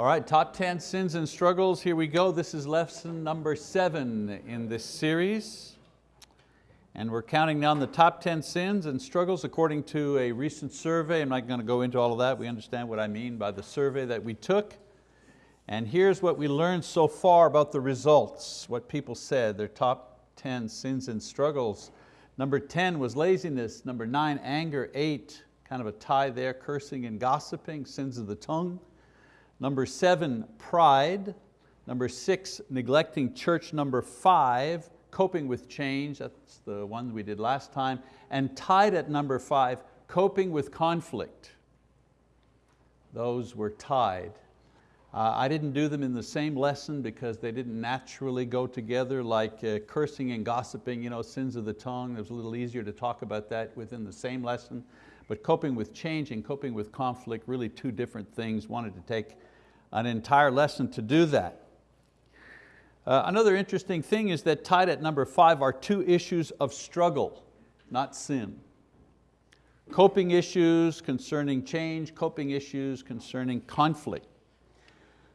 All right, top 10 sins and struggles. Here we go. This is lesson number seven in this series. And we're counting down the top 10 sins and struggles according to a recent survey. I'm not going to go into all of that. We understand what I mean by the survey that we took. And here's what we learned so far about the results, what people said, their top 10 sins and struggles. Number 10 was laziness. Number nine, anger. Eight, kind of a tie there, cursing and gossiping, sins of the tongue. Number seven, pride. Number six, neglecting church. Number five, coping with change. That's the one we did last time. And tied at number five, coping with conflict. Those were tied. Uh, I didn't do them in the same lesson because they didn't naturally go together like uh, cursing and gossiping, you know, sins of the tongue. It was a little easier to talk about that within the same lesson. But coping with change and coping with conflict, really two different things. Wanted to take an entire lesson to do that. Uh, another interesting thing is that tied at number five are two issues of struggle, not sin. Coping issues concerning change, coping issues concerning conflict.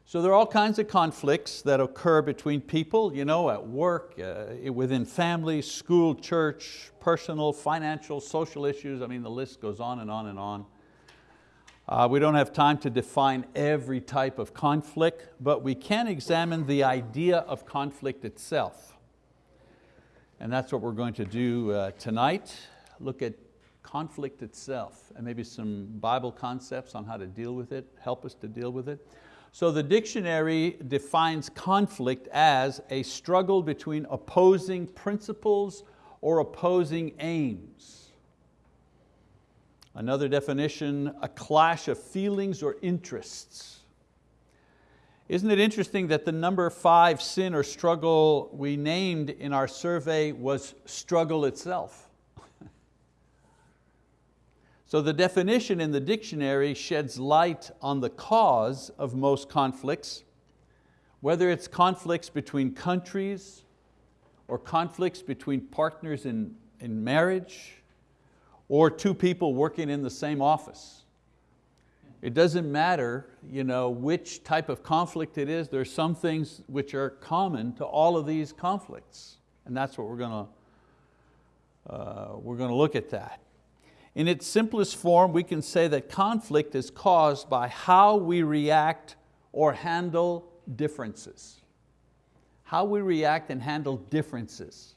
So there are all kinds of conflicts that occur between people, you know, at work, uh, within family, school, church, personal, financial, social issues. I mean, the list goes on and on and on. Uh, we don't have time to define every type of conflict, but we can examine the idea of conflict itself. And that's what we're going to do uh, tonight, look at conflict itself and maybe some Bible concepts on how to deal with it, help us to deal with it. So the dictionary defines conflict as a struggle between opposing principles or opposing aims. Another definition, a clash of feelings or interests. Isn't it interesting that the number five sin or struggle we named in our survey was struggle itself? So the definition in the dictionary sheds light on the cause of most conflicts, whether it's conflicts between countries or conflicts between partners in, in marriage or two people working in the same office. It doesn't matter you know, which type of conflict it is, there are some things which are common to all of these conflicts. And that's what we're going to, uh, we're going to look at that. In its simplest form, we can say that conflict is caused by how we react or handle differences. How we react and handle differences.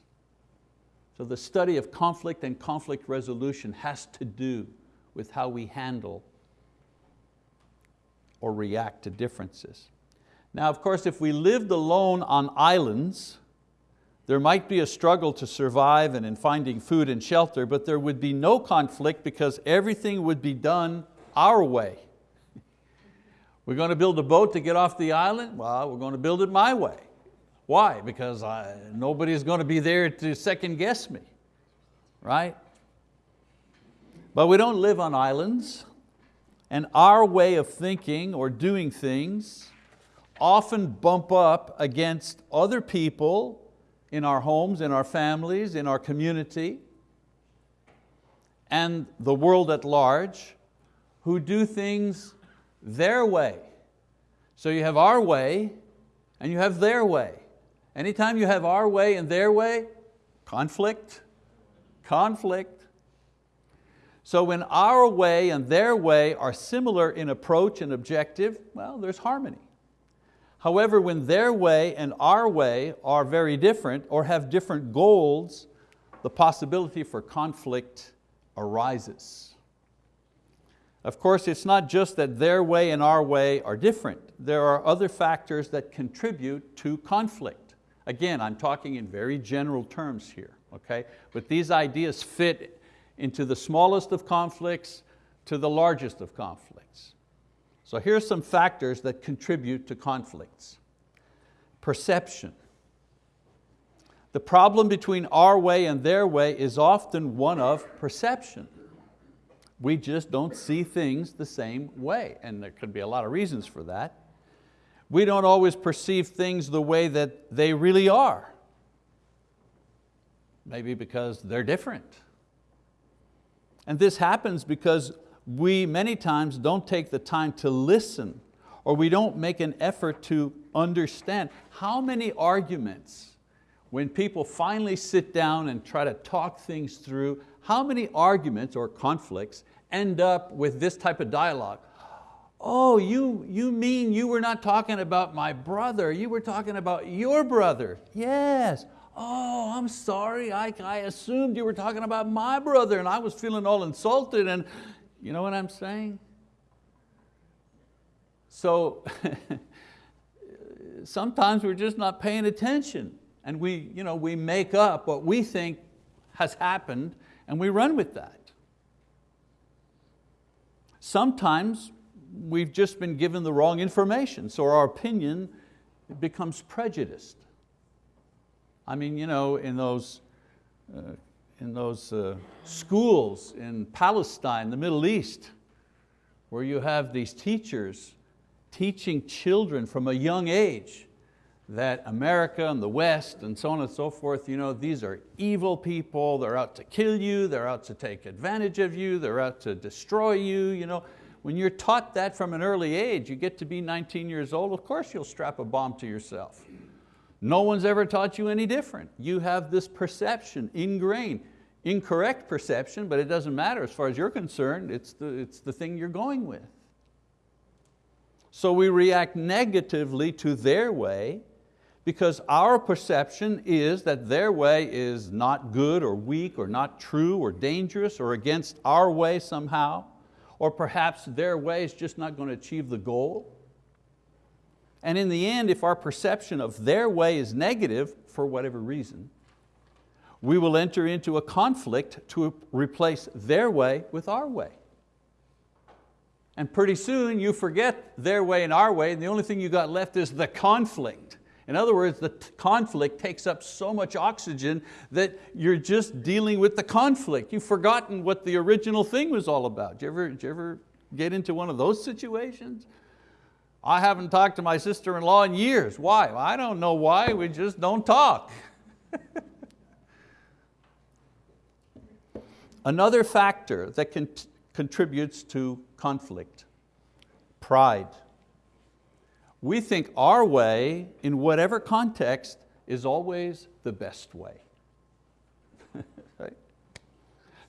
So the study of conflict and conflict resolution has to do with how we handle or react to differences. Now of course if we lived alone on islands, there might be a struggle to survive and in finding food and shelter, but there would be no conflict because everything would be done our way. We're going to build a boat to get off the island? Well, we're going to build it my way. Why? Because I, nobody's going to be there to second guess me, right? But we don't live on islands and our way of thinking or doing things often bump up against other people in our homes, in our families, in our community, and the world at large who do things their way. So you have our way and you have their way. Anytime you have our way and their way, conflict, conflict. So when our way and their way are similar in approach and objective, well, there's harmony. However, when their way and our way are very different or have different goals, the possibility for conflict arises. Of course, it's not just that their way and our way are different. There are other factors that contribute to conflict. Again, I'm talking in very general terms here, okay? But these ideas fit into the smallest of conflicts to the largest of conflicts. So here's some factors that contribute to conflicts. Perception. The problem between our way and their way is often one of perception. We just don't see things the same way, and there could be a lot of reasons for that. We don't always perceive things the way that they really are. Maybe because they're different. And this happens because we many times don't take the time to listen or we don't make an effort to understand how many arguments, when people finally sit down and try to talk things through, how many arguments or conflicts end up with this type of dialogue? Oh, you, you mean you were not talking about my brother, you were talking about your brother. Yes. Oh, I'm sorry, I, I assumed you were talking about my brother and I was feeling all insulted and you know what I'm saying? So sometimes we're just not paying attention and we, you know, we make up what we think has happened and we run with that. Sometimes we've just been given the wrong information, so our opinion becomes prejudiced. I mean, you know, in those, uh, in those uh, schools in Palestine, the Middle East, where you have these teachers teaching children from a young age that America and the West and so on and so forth, you know, these are evil people, they're out to kill you, they're out to take advantage of you, they're out to destroy you. You know. When you're taught that from an early age, you get to be 19 years old, of course you'll strap a bomb to yourself. No one's ever taught you any different. You have this perception ingrained, incorrect perception, but it doesn't matter as far as you're concerned, it's the, it's the thing you're going with. So we react negatively to their way because our perception is that their way is not good or weak or not true or dangerous or against our way somehow, or perhaps their way is just not going to achieve the goal. And in the end, if our perception of their way is negative, for whatever reason, we will enter into a conflict to replace their way with our way. And pretty soon you forget their way and our way, and the only thing you got left is the conflict. In other words, the conflict takes up so much oxygen that you're just dealing with the conflict. You've forgotten what the original thing was all about. Did you ever, did you ever get into one of those situations? I haven't talked to my sister-in-law in years. Why? I don't know why, we just don't talk. Another factor that contributes to conflict, pride. We think our way, in whatever context, is always the best way.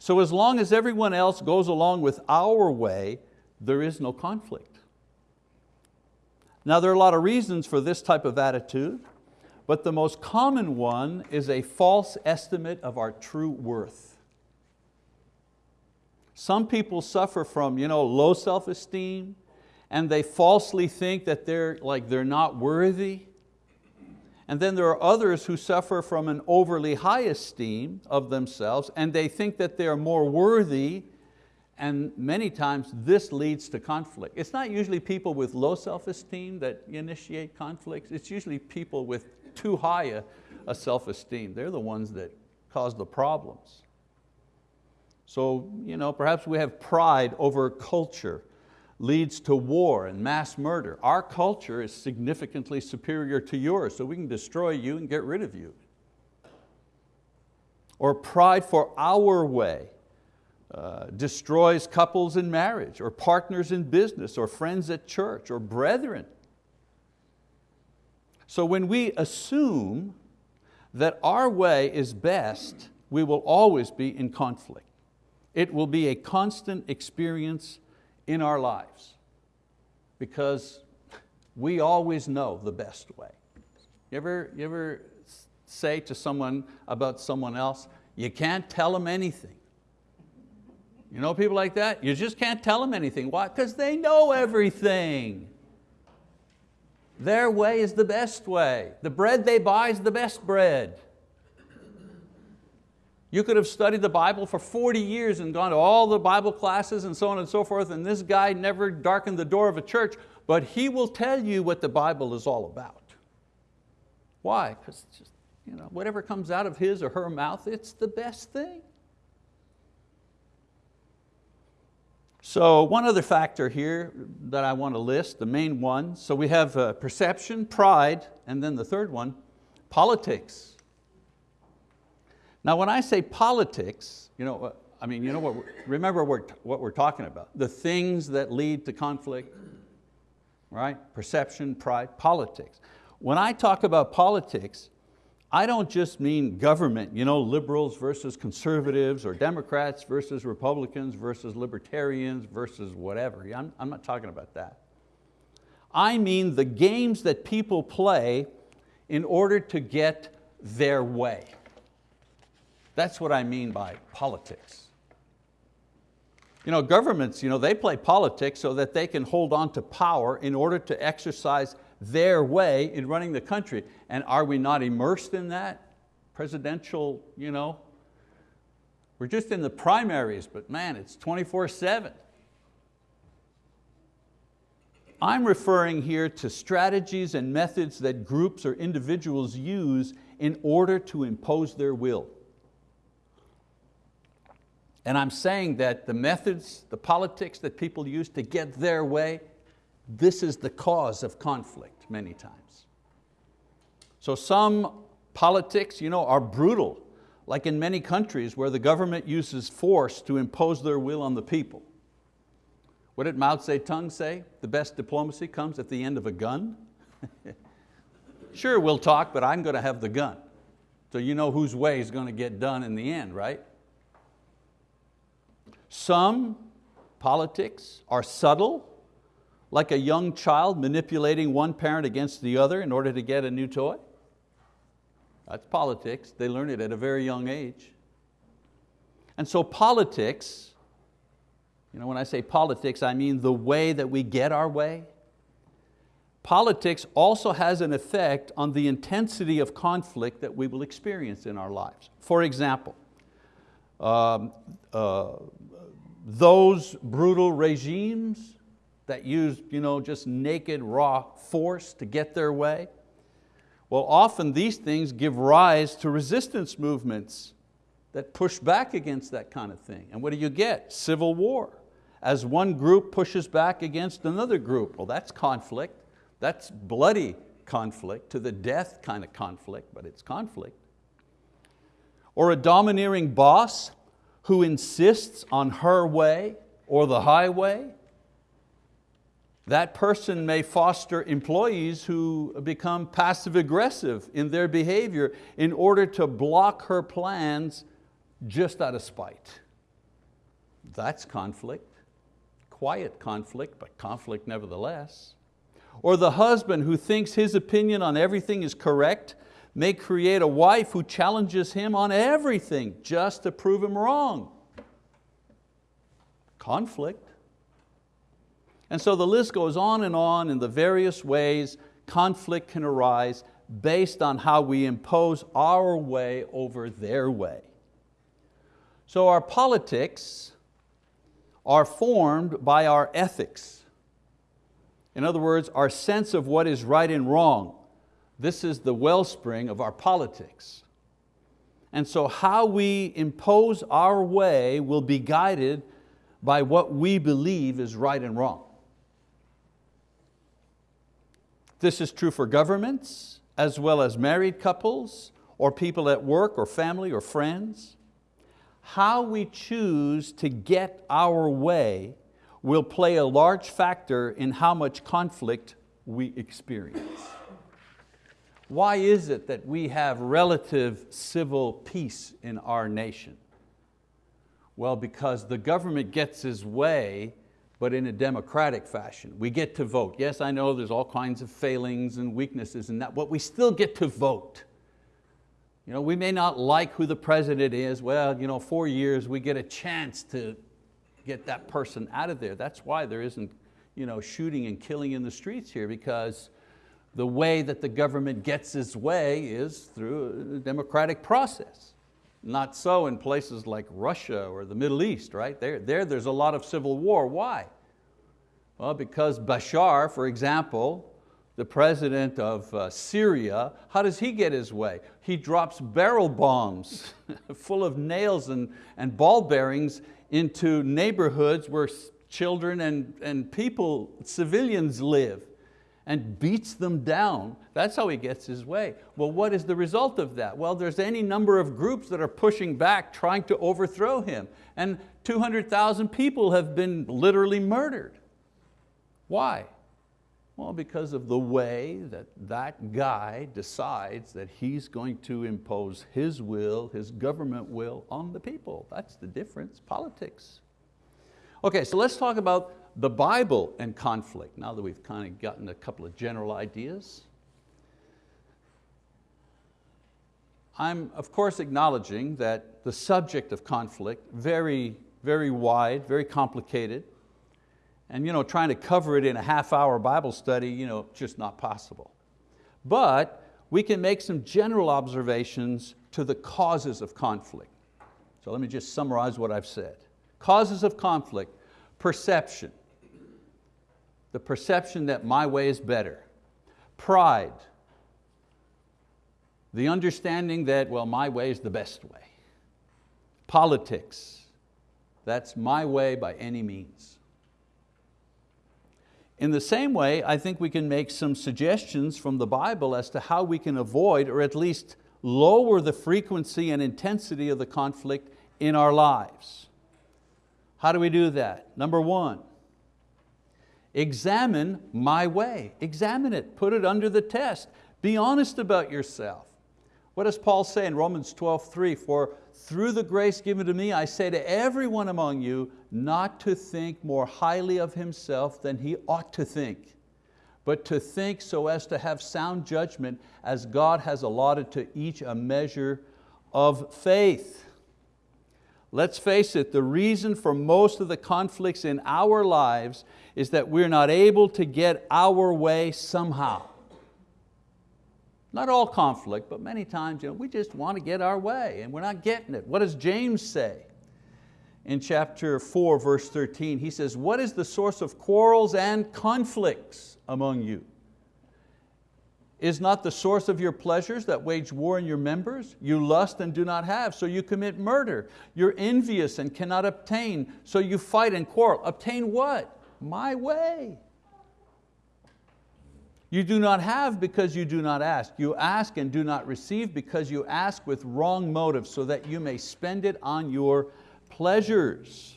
So as long as everyone else goes along with our way, there is no conflict. Now there are a lot of reasons for this type of attitude, but the most common one is a false estimate of our true worth. Some people suffer from you know, low self-esteem, and they falsely think that they're, like, they're not worthy. And then there are others who suffer from an overly high esteem of themselves and they think that they are more worthy and many times this leads to conflict. It's not usually people with low self-esteem that initiate conflicts, it's usually people with too high a, a self-esteem. They're the ones that cause the problems. So you know, perhaps we have pride over culture leads to war and mass murder. Our culture is significantly superior to yours, so we can destroy you and get rid of you. Or pride for our way uh, destroys couples in marriage, or partners in business, or friends at church, or brethren. So when we assume that our way is best, we will always be in conflict. It will be a constant experience in our lives because we always know the best way. You ever, you ever say to someone about someone else, you can't tell them anything. You know people like that? You just can't tell them anything. Why? Because they know everything. Their way is the best way. The bread they buy is the best bread. You could have studied the Bible for 40 years and gone to all the Bible classes and so on and so forth, and this guy never darkened the door of a church, but he will tell you what the Bible is all about. Why? Because you know, whatever comes out of his or her mouth, it's the best thing. So one other factor here that I want to list, the main one, so we have uh, perception, pride, and then the third one, politics. Now when I say politics, you know, I mean, you know what, remember what we're, talking about, the things that lead to conflict. right? Perception, pride, politics. When I talk about politics, I don't just mean government, you know, liberals versus conservatives or Democrats versus Republicans versus libertarians versus whatever. I'm, I'm not talking about that. I mean the games that people play in order to get their way. That's what I mean by politics. You know, governments, you know, they play politics so that they can hold on to power in order to exercise their way in running the country. And are we not immersed in that? Presidential, you know, we're just in the primaries, but man, it's 24 seven. I'm referring here to strategies and methods that groups or individuals use in order to impose their will. And I'm saying that the methods, the politics that people use to get their way, this is the cause of conflict many times. So some politics you know, are brutal, like in many countries where the government uses force to impose their will on the people. What did Mao Zedong say? The best diplomacy comes at the end of a gun. sure, we'll talk, but I'm going to have the gun. So you know whose way is going to get done in the end, right? Some politics are subtle, like a young child manipulating one parent against the other in order to get a new toy. That's politics, they learn it at a very young age. And so politics, you know, when I say politics, I mean the way that we get our way. Politics also has an effect on the intensity of conflict that we will experience in our lives. For example, um, uh, those brutal regimes that use you know, just naked raw force to get their way, well often these things give rise to resistance movements that push back against that kind of thing. And what do you get? Civil war. As one group pushes back against another group, well that's conflict. That's bloody conflict, to the death kind of conflict, but it's conflict. Or a domineering boss who insists on her way or the highway, that person may foster employees who become passive aggressive in their behavior in order to block her plans just out of spite. That's conflict, quiet conflict, but conflict nevertheless. Or the husband who thinks his opinion on everything is correct may create a wife who challenges him on everything just to prove him wrong. Conflict. And so the list goes on and on in the various ways conflict can arise based on how we impose our way over their way. So our politics are formed by our ethics. In other words, our sense of what is right and wrong. This is the wellspring of our politics. And so how we impose our way will be guided by what we believe is right and wrong. This is true for governments, as well as married couples, or people at work, or family, or friends. How we choose to get our way will play a large factor in how much conflict we experience. Why is it that we have relative civil peace in our nation? Well, because the government gets its way, but in a democratic fashion. We get to vote. Yes, I know there's all kinds of failings and weaknesses in that, but we still get to vote. You know, we may not like who the president is. Well, you know, four years, we get a chance to get that person out of there. That's why there isn't you know, shooting and killing in the streets here because the way that the government gets its way is through a democratic process. Not so in places like Russia or the Middle East, right? There, there there's a lot of civil war. Why? Well, because Bashar, for example, the president of uh, Syria, how does he get his way? He drops barrel bombs full of nails and, and ball bearings into neighborhoods where children and, and people, civilians live and beats them down. That's how he gets his way. Well, what is the result of that? Well, there's any number of groups that are pushing back, trying to overthrow him. And 200,000 people have been literally murdered. Why? Well, because of the way that that guy decides that he's going to impose his will, his government will on the people. That's the difference, politics. Okay, so let's talk about the Bible and conflict, now that we've kind of gotten a couple of general ideas. I'm of course acknowledging that the subject of conflict, very, very wide, very complicated, and you know, trying to cover it in a half hour Bible study, you know, just not possible. But we can make some general observations to the causes of conflict. So let me just summarize what I've said. Causes of conflict, perception, the perception that my way is better. Pride, the understanding that, well, my way is the best way. Politics, that's my way by any means. In the same way, I think we can make some suggestions from the Bible as to how we can avoid or at least lower the frequency and intensity of the conflict in our lives. How do we do that? Number one, Examine my way, examine it, put it under the test. Be honest about yourself. What does Paul say in Romans 12, 3? For through the grace given to me, I say to everyone among you, not to think more highly of himself than he ought to think, but to think so as to have sound judgment as God has allotted to each a measure of faith. Let's face it, the reason for most of the conflicts in our lives is that we're not able to get our way somehow. Not all conflict, but many times you know, we just want to get our way and we're not getting it. What does James say? In chapter 4, verse 13, he says, what is the source of quarrels and conflicts among you? Is not the source of your pleasures that wage war in your members? You lust and do not have, so you commit murder. You're envious and cannot obtain, so you fight and quarrel. Obtain what? My way. You do not have because you do not ask. You ask and do not receive because you ask with wrong motives so that you may spend it on your pleasures.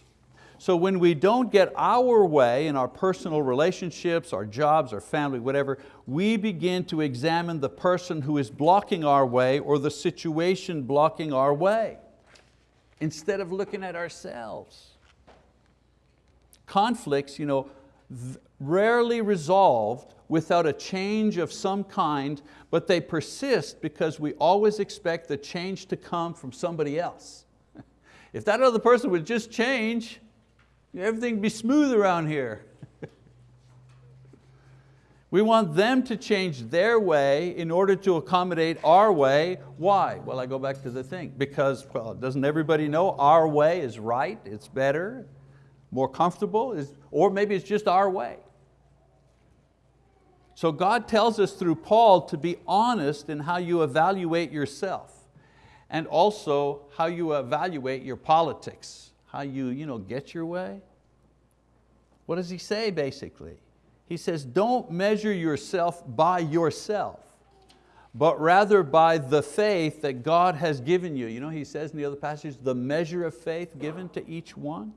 So when we don't get our way in our personal relationships, our jobs, our family, whatever, we begin to examine the person who is blocking our way or the situation blocking our way instead of looking at ourselves. Conflicts, you know, rarely resolved without a change of some kind, but they persist because we always expect the change to come from somebody else. If that other person would just change, Everything would be smooth around here. We want them to change their way in order to accommodate our way. Why? Well, I go back to the thing. Because, well, doesn't everybody know our way is right, it's better, more comfortable, is, or maybe it's just our way. So God tells us through Paul to be honest in how you evaluate yourself and also how you evaluate your politics how you, you know, get your way? What does he say basically? He says, don't measure yourself by yourself, but rather by the faith that God has given you. You know, he says in the other passage, the measure of faith given to each one.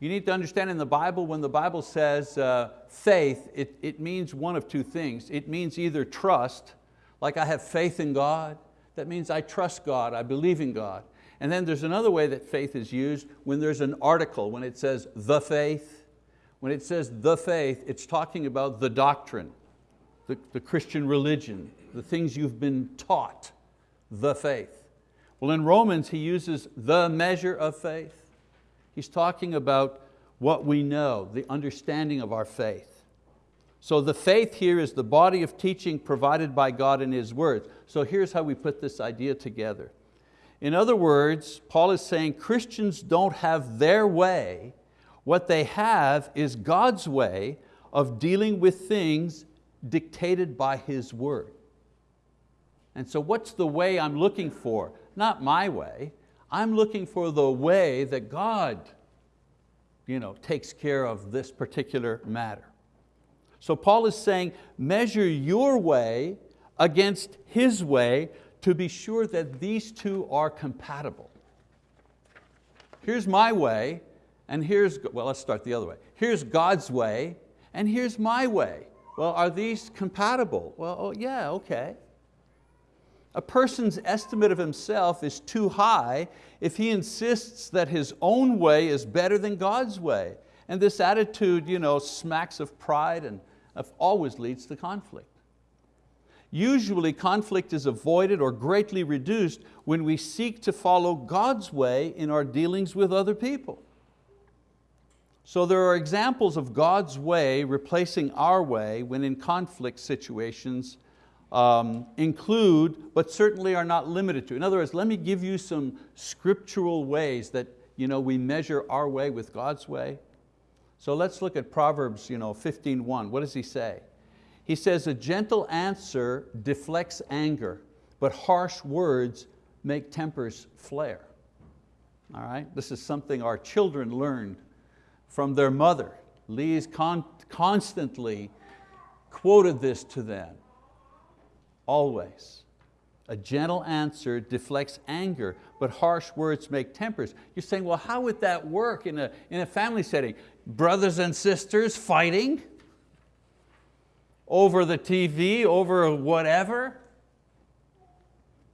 You need to understand in the Bible, when the Bible says uh, faith, it, it means one of two things. It means either trust, like I have faith in God, that means I trust God, I believe in God. And then there's another way that faith is used when there's an article, when it says the faith. When it says the faith, it's talking about the doctrine, the, the Christian religion, the things you've been taught, the faith. Well, in Romans, he uses the measure of faith. He's talking about what we know, the understanding of our faith. So the faith here is the body of teaching provided by God in His word. So here's how we put this idea together. In other words, Paul is saying Christians don't have their way. What they have is God's way of dealing with things dictated by His word. And so what's the way I'm looking for? Not my way. I'm looking for the way that God you know, takes care of this particular matter. So Paul is saying, measure your way against His way to be sure that these two are compatible. Here's my way, and here's, well let's start the other way. Here's God's way, and here's my way. Well, are these compatible? Well, oh, yeah, okay. A person's estimate of himself is too high if he insists that his own way is better than God's way. And this attitude you know, smacks of pride and always leads to conflict. Usually conflict is avoided or greatly reduced when we seek to follow God's way in our dealings with other people. So there are examples of God's way replacing our way when in conflict situations um, include, but certainly are not limited to. In other words, let me give you some scriptural ways that you know, we measure our way with God's way. So let's look at Proverbs you know, 15.1. What does he say? He says, a gentle answer deflects anger, but harsh words make tempers flare. All right, this is something our children learned from their mother. Lee's con constantly quoted this to them, always. A gentle answer deflects anger, but harsh words make tempers. You're saying, well, how would that work in a, in a family setting? Brothers and sisters fighting over the TV, over whatever?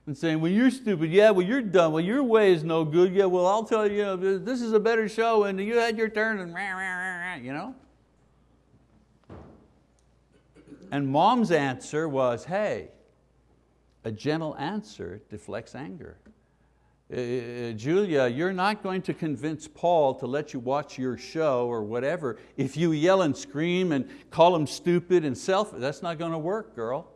And saying, well, you're stupid. Yeah, well, you're dumb. Well, your way is no good. Yeah, well, I'll tell you, this is a better show and you had your turn and rah, rah, rah, you know? And mom's answer was, hey, a gentle answer deflects anger. Uh, Julia, you're not going to convince Paul to let you watch your show or whatever if you yell and scream and call him stupid and selfish. That's not going to work, girl.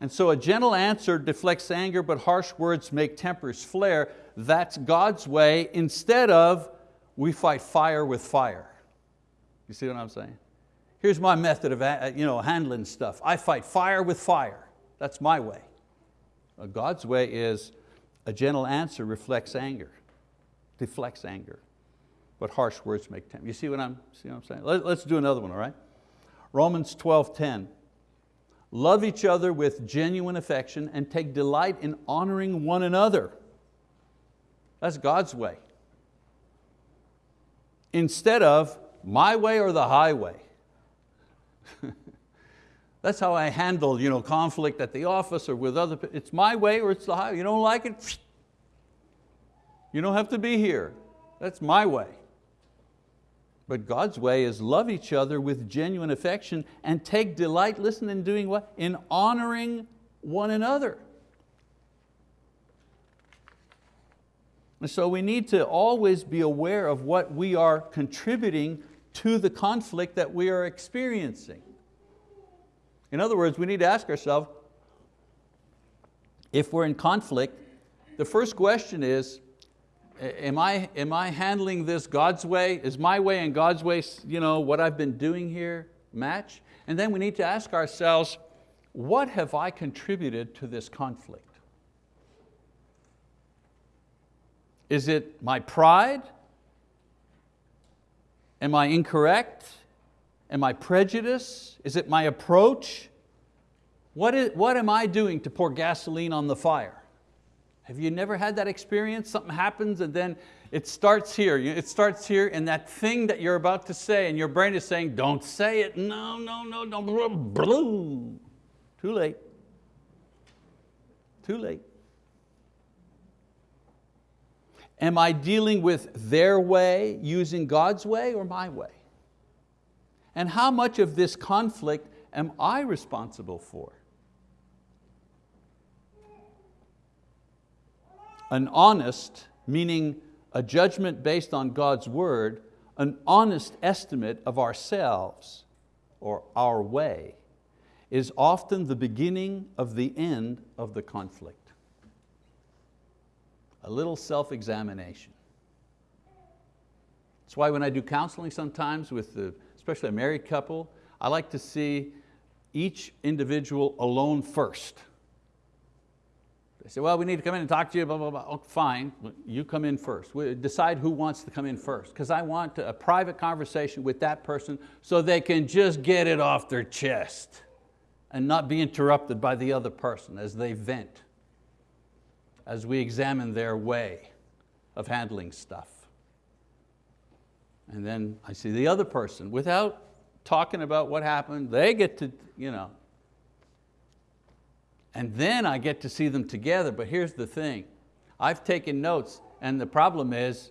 And so a gentle answer deflects anger, but harsh words make tempers flare. That's God's way instead of we fight fire with fire. You see what I'm saying? Here's my method of uh, you know, handling stuff. I fight fire with fire. That's my way. God's way is a gentle answer reflects anger, deflects anger, but harsh words make tempers. You see what I'm, see what I'm saying? Let, let's do another one, all right? Romans 12, 10. Love each other with genuine affection and take delight in honoring one another. That's God's way. Instead of my way or the highway. That's how I handle you know, conflict at the office or with other people. It's my way or it's the highway. You don't like it? You don't have to be here. That's my way. But God's way is love each other with genuine affection and take delight, listen, in doing what? In honoring one another. And so we need to always be aware of what we are contributing to the conflict that we are experiencing. In other words, we need to ask ourselves, if we're in conflict, the first question is, am I, am I handling this God's way? Is my way and God's way you know, what I've been doing here match? And then we need to ask ourselves, what have I contributed to this conflict? Is it my pride? Am I incorrect? Am I prejudice? Is it my approach? What, is, what am I doing to pour gasoline on the fire? Have you never had that experience? Something happens and then it starts here. It starts here and that thing that you're about to say and your brain is saying, don't say it. No, no, no, don't. Blue. Too late. Too late. Am I dealing with their way, using God's way or my way? And how much of this conflict am I responsible for? An honest, meaning a judgment based on God's word, an honest estimate of ourselves or our way is often the beginning of the end of the conflict. A little self-examination. That's why when I do counseling sometimes with the, especially a married couple, I like to see each individual alone first they say, well, we need to come in and talk to you, blah, blah, blah. Oh, fine, you come in first. We decide who wants to come in first, because I want a private conversation with that person so they can just get it off their chest and not be interrupted by the other person as they vent, as we examine their way of handling stuff. And then I see the other person without talking about what happened. They get to, you know. And then I get to see them together. But here's the thing. I've taken notes and the problem is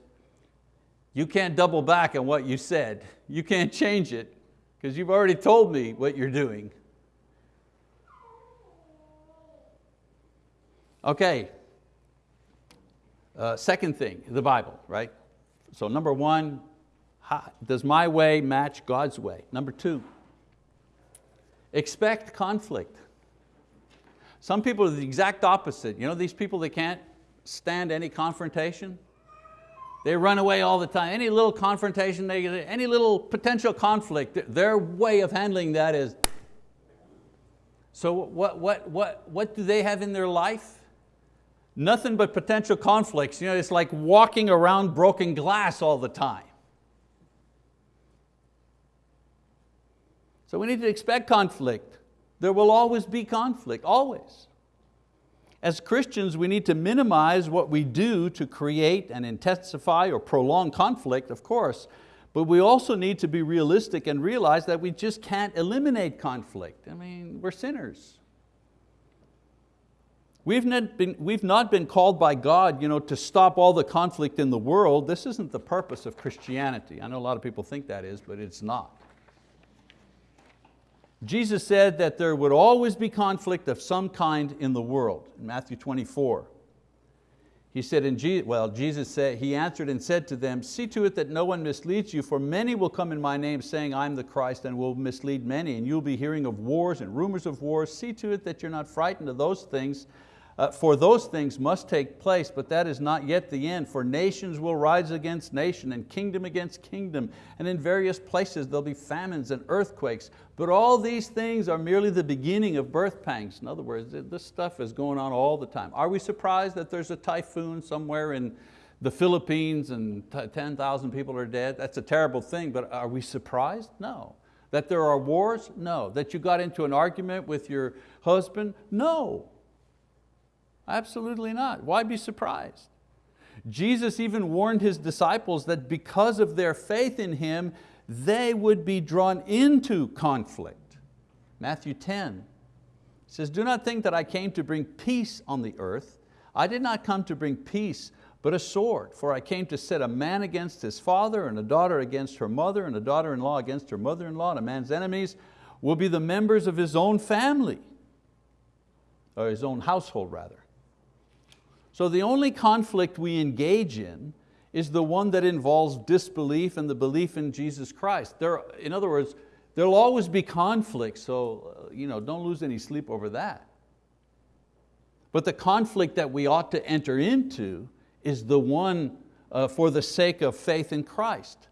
you can't double back on what you said. You can't change it because you've already told me what you're doing. Okay, uh, second thing, the Bible, right? So number one, how, does my way match God's way? Number two, expect conflict. Some people are the exact opposite. You know these people that can't stand any confrontation? They run away all the time. Any little confrontation, any little potential conflict, their way of handling that is, so what, what, what, what do they have in their life? Nothing but potential conflicts. You know, it's like walking around broken glass all the time. So we need to expect conflict. There will always be conflict, always. As Christians, we need to minimize what we do to create and intensify or prolong conflict, of course, but we also need to be realistic and realize that we just can't eliminate conflict. I mean, we're sinners. We've not been, we've not been called by God you know, to stop all the conflict in the world. This isn't the purpose of Christianity. I know a lot of people think that is, but it's not. Jesus said that there would always be conflict of some kind in the world, in Matthew 24. He said, in Jesus, well, Jesus said, he answered and said to them, see to it that no one misleads you, for many will come in my name saying, I'm the Christ, and will mislead many, and you'll be hearing of wars and rumors of wars. See to it that you're not frightened of those things, uh, for those things must take place, but that is not yet the end. For nations will rise against nation and kingdom against kingdom, and in various places there'll be famines and earthquakes. But all these things are merely the beginning of birth pangs. In other words, this stuff is going on all the time. Are we surprised that there's a typhoon somewhere in the Philippines and 10,000 people are dead? That's a terrible thing, but are we surprised? No. That there are wars? No. That you got into an argument with your husband? No. Absolutely not. Why be surprised? Jesus even warned His disciples that because of their faith in Him, they would be drawn into conflict. Matthew 10 says, do not think that I came to bring peace on the earth. I did not come to bring peace, but a sword. For I came to set a man against his father, and a daughter against her mother, and a daughter-in-law against her mother-in-law, and a man's enemies will be the members of his own family, or his own household rather. So the only conflict we engage in is the one that involves disbelief and the belief in Jesus Christ. There, in other words, there'll always be conflict, so uh, you know, don't lose any sleep over that. But the conflict that we ought to enter into is the one uh, for the sake of faith in Christ.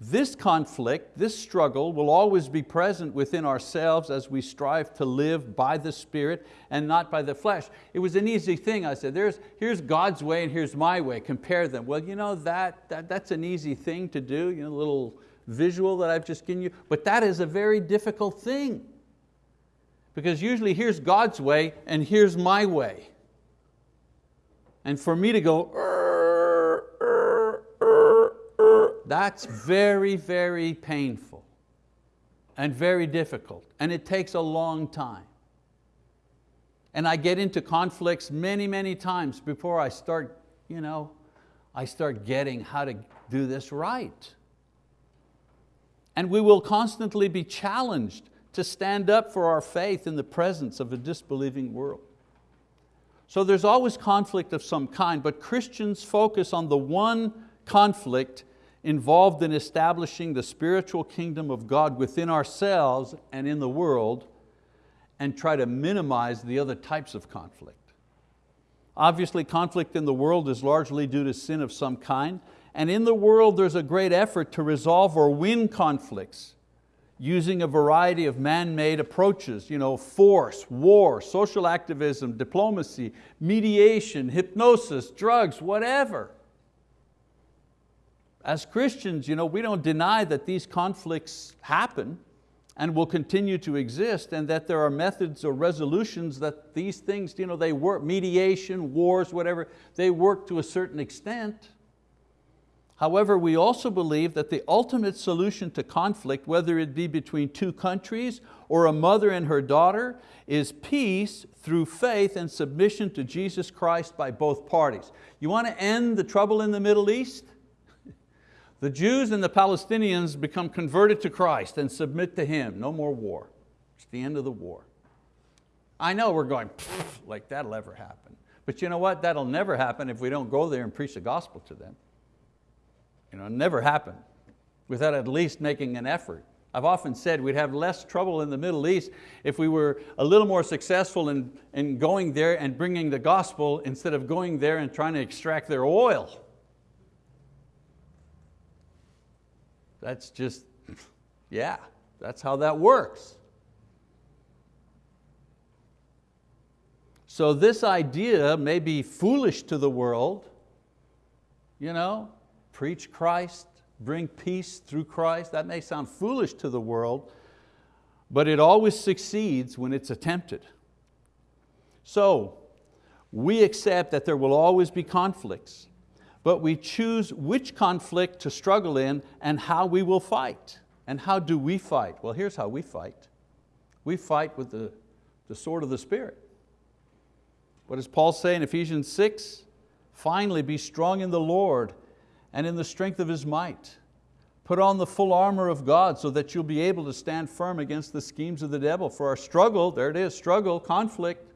This conflict, this struggle will always be present within ourselves as we strive to live by the Spirit and not by the flesh. It was an easy thing, I said, There's, here's God's way and here's my way, compare them. Well, you know, that, that, that's an easy thing to do, you know, a little visual that I've just given you, but that is a very difficult thing. Because usually here's God's way and here's my way. And for me to go, That's very, very painful and very difficult, and it takes a long time. And I get into conflicts many, many times before I start, you know, I start getting how to do this right. And we will constantly be challenged to stand up for our faith in the presence of a disbelieving world. So there's always conflict of some kind, but Christians focus on the one conflict involved in establishing the spiritual kingdom of God within ourselves and in the world and try to minimize the other types of conflict. Obviously conflict in the world is largely due to sin of some kind and in the world there's a great effort to resolve or win conflicts using a variety of man-made approaches, you know, force, war, social activism, diplomacy, mediation, hypnosis, drugs, whatever. As Christians, you know, we don't deny that these conflicts happen and will continue to exist and that there are methods or resolutions that these things, you know, they work, mediation, wars, whatever, they work to a certain extent. However, we also believe that the ultimate solution to conflict, whether it be between two countries or a mother and her daughter, is peace through faith and submission to Jesus Christ by both parties. You want to end the trouble in the Middle East? The Jews and the Palestinians become converted to Christ and submit to Him. No more war. It's the end of the war. I know we're going, like that'll ever happen. But you know what? That'll never happen if we don't go there and preach the gospel to them. You know, it never happen without at least making an effort. I've often said we'd have less trouble in the Middle East if we were a little more successful in, in going there and bringing the gospel instead of going there and trying to extract their oil. That's just, yeah, that's how that works. So this idea may be foolish to the world, you know, preach Christ, bring peace through Christ. That may sound foolish to the world, but it always succeeds when it's attempted. So, we accept that there will always be conflicts, but we choose which conflict to struggle in and how we will fight. And how do we fight? Well, here's how we fight. We fight with the, the sword of the Spirit. What does Paul say in Ephesians 6? Finally, be strong in the Lord and in the strength of His might. Put on the full armor of God so that you'll be able to stand firm against the schemes of the devil. For our struggle, there it is, struggle, conflict,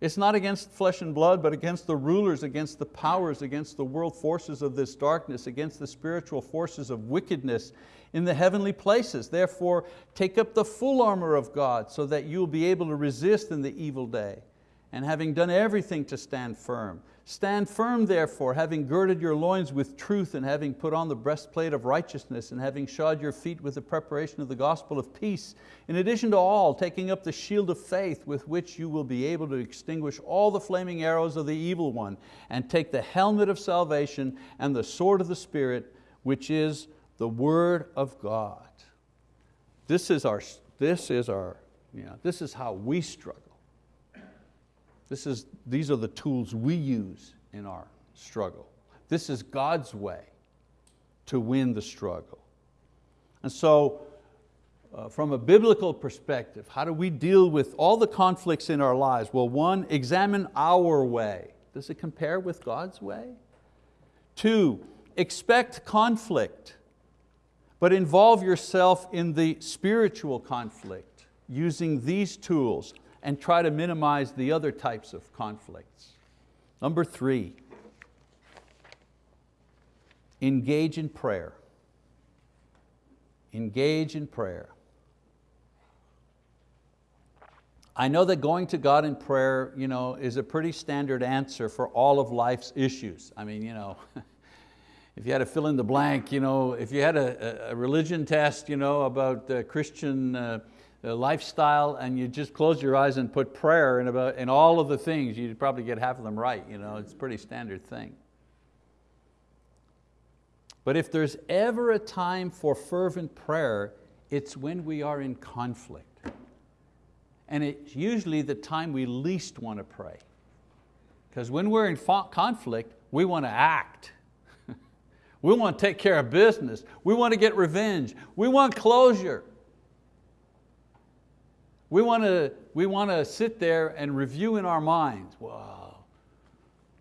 it's not against flesh and blood, but against the rulers, against the powers, against the world forces of this darkness, against the spiritual forces of wickedness in the heavenly places. Therefore, take up the full armor of God so that you'll be able to resist in the evil day. And having done everything to stand firm, Stand firm therefore, having girded your loins with truth and having put on the breastplate of righteousness and having shod your feet with the preparation of the gospel of peace. In addition to all, taking up the shield of faith with which you will be able to extinguish all the flaming arrows of the evil one and take the helmet of salvation and the sword of the Spirit, which is the word of God. This is our, this is our, you know, this is how we struggle. This is, these are the tools we use in our struggle. This is God's way to win the struggle. And so, uh, from a biblical perspective, how do we deal with all the conflicts in our lives? Well, one, examine our way. Does it compare with God's way? Two, expect conflict, but involve yourself in the spiritual conflict using these tools and try to minimize the other types of conflicts. Number three, engage in prayer. Engage in prayer. I know that going to God in prayer you know, is a pretty standard answer for all of life's issues. I mean, you know, if you had to fill in the blank, you know, if you had a, a religion test you know, about Christian uh, lifestyle and you just close your eyes and put prayer in, about, in all of the things, you'd probably get half of them right. You know, it's a pretty standard thing. But if there's ever a time for fervent prayer, it's when we are in conflict. And it's usually the time we least want to pray. Because when we're in conflict, we want to act. we want to take care of business. We want to get revenge. We want closure. We want to, we want to sit there and review in our minds, well,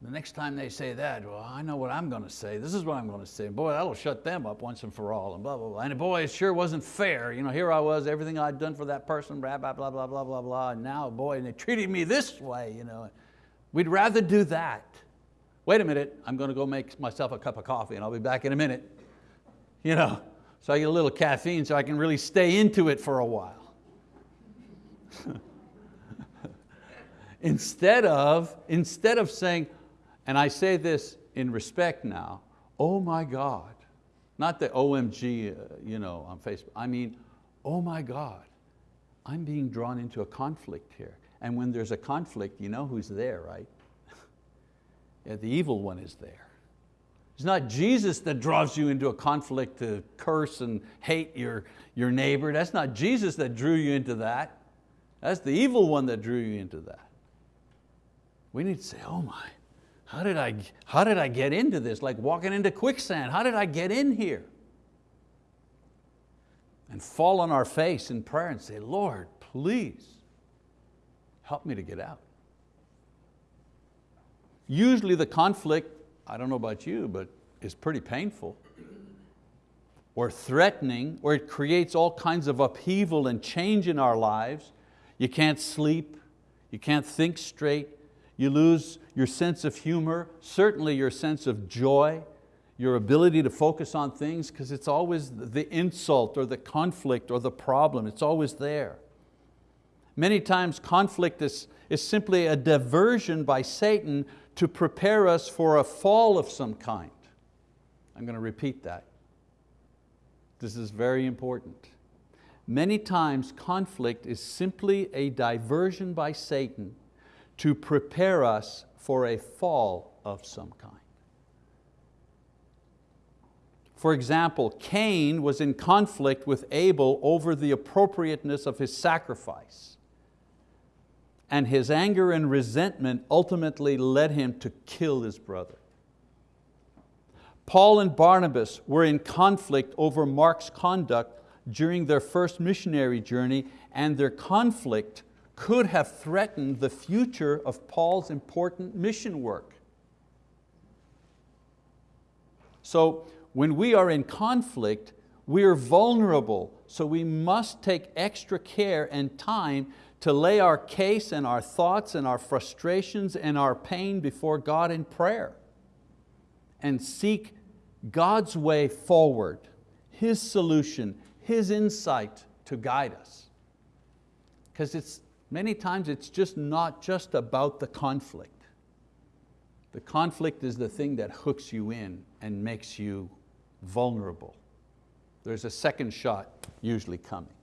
the next time they say that, well, I know what I'm going to say. This is what I'm going to say. Boy, that'll shut them up once and for all, and blah, blah, blah. And boy, it sure wasn't fair. You know, here I was, everything I'd done for that person, blah, blah, blah, blah, blah, blah, blah, and now, boy, and they treated me this way. You know. We'd rather do that. Wait a minute, I'm going to go make myself a cup of coffee and I'll be back in a minute. You know, so I get a little caffeine so I can really stay into it for a while. instead, of, instead of saying, and I say this in respect now, oh my God, not the OMG uh, you know, on Facebook, I mean, oh my God, I'm being drawn into a conflict here. And when there's a conflict, you know who's there, right? yeah, the evil one is there. It's not Jesus that draws you into a conflict to curse and hate your, your neighbor. That's not Jesus that drew you into that. That's the evil one that drew you into that. We need to say, oh my, how did, I, how did I get into this? Like walking into quicksand, how did I get in here? And fall on our face in prayer and say, Lord, please help me to get out. Usually the conflict, I don't know about you, but is pretty painful or threatening, or it creates all kinds of upheaval and change in our lives. You can't sleep, you can't think straight, you lose your sense of humor, certainly your sense of joy, your ability to focus on things because it's always the insult or the conflict or the problem, it's always there. Many times conflict is, is simply a diversion by Satan to prepare us for a fall of some kind. I'm going to repeat that. This is very important. Many times conflict is simply a diversion by Satan to prepare us for a fall of some kind. For example, Cain was in conflict with Abel over the appropriateness of his sacrifice. And his anger and resentment ultimately led him to kill his brother. Paul and Barnabas were in conflict over Mark's conduct during their first missionary journey and their conflict could have threatened the future of Paul's important mission work. So when we are in conflict, we are vulnerable, so we must take extra care and time to lay our case and our thoughts and our frustrations and our pain before God in prayer and seek God's way forward, His solution, His insight to guide us. Because it's, many times it's just not just about the conflict. The conflict is the thing that hooks you in and makes you vulnerable. There's a second shot usually coming.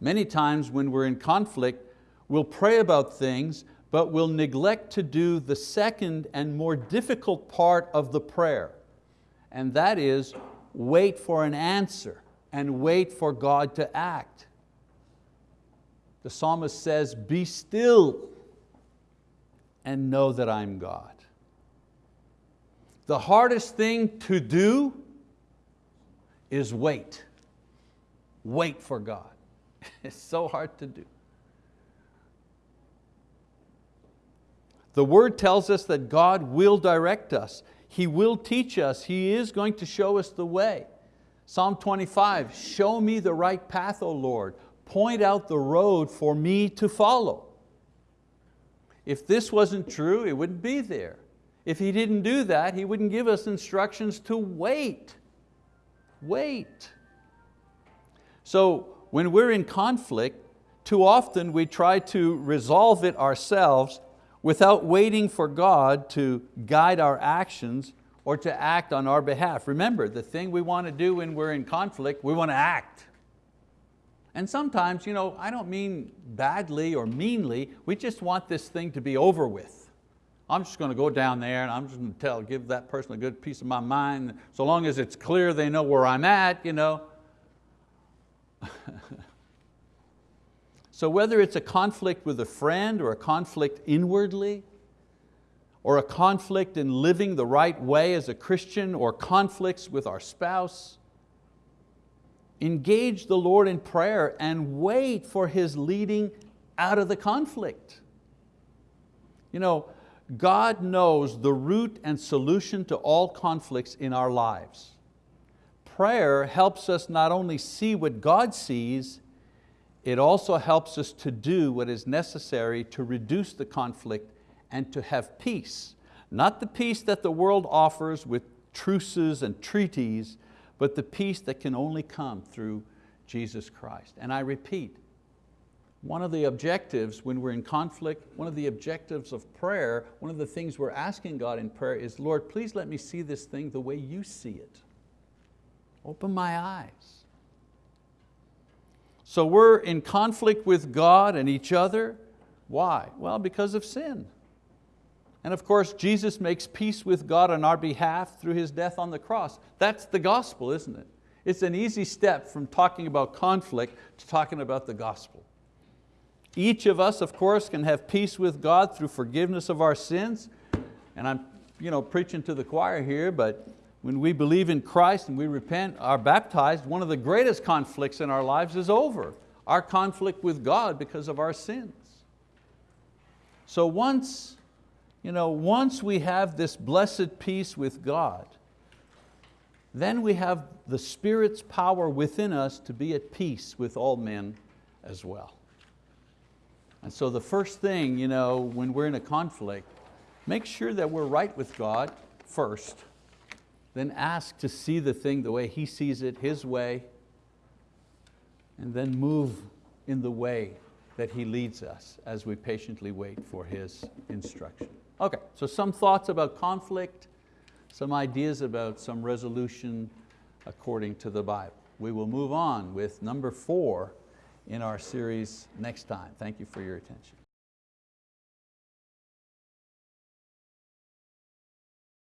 Many times when we're in conflict, we'll pray about things but we'll neglect to do the second and more difficult part of the prayer, and that is wait for an answer and wait for God to act. The psalmist says, be still and know that I'm God. The hardest thing to do is wait. Wait for God. It's so hard to do. The word tells us that God will direct us. He will teach us. He is going to show us the way. Psalm 25, show me the right path, O Lord. Point out the road for me to follow. If this wasn't true, it wouldn't be there. If He didn't do that, He wouldn't give us instructions to wait. Wait. So when we're in conflict, too often we try to resolve it ourselves without waiting for God to guide our actions or to act on our behalf. Remember, the thing we want to do when we're in conflict, we want to act. And sometimes, you know, I don't mean badly or meanly, we just want this thing to be over with. I'm just going to go down there and I'm just going to tell, give that person a good piece of my mind. So long as it's clear they know where I'm at, you know. So whether it's a conflict with a friend or a conflict inwardly, or a conflict in living the right way as a Christian, or conflicts with our spouse, engage the Lord in prayer and wait for His leading out of the conflict. You know, God knows the root and solution to all conflicts in our lives. Prayer helps us not only see what God sees, it also helps us to do what is necessary to reduce the conflict and to have peace. Not the peace that the world offers with truces and treaties, but the peace that can only come through Jesus Christ. And I repeat, one of the objectives when we're in conflict, one of the objectives of prayer, one of the things we're asking God in prayer is, Lord, please let me see this thing the way you see it. Open my eyes. So we're in conflict with God and each other. Why? Well, because of sin. And of course, Jesus makes peace with God on our behalf through His death on the cross. That's the gospel, isn't it? It's an easy step from talking about conflict to talking about the gospel. Each of us, of course, can have peace with God through forgiveness of our sins. And I'm you know, preaching to the choir here, but when we believe in Christ and we repent, are baptized, one of the greatest conflicts in our lives is over. Our conflict with God because of our sins. So once, you know, once we have this blessed peace with God, then we have the Spirit's power within us to be at peace with all men as well. And so the first thing, you know, when we're in a conflict, make sure that we're right with God first, then ask to see the thing the way He sees it, His way, and then move in the way that He leads us as we patiently wait for His instruction. Okay, so some thoughts about conflict, some ideas about some resolution according to the Bible. We will move on with number four in our series next time. Thank you for your attention.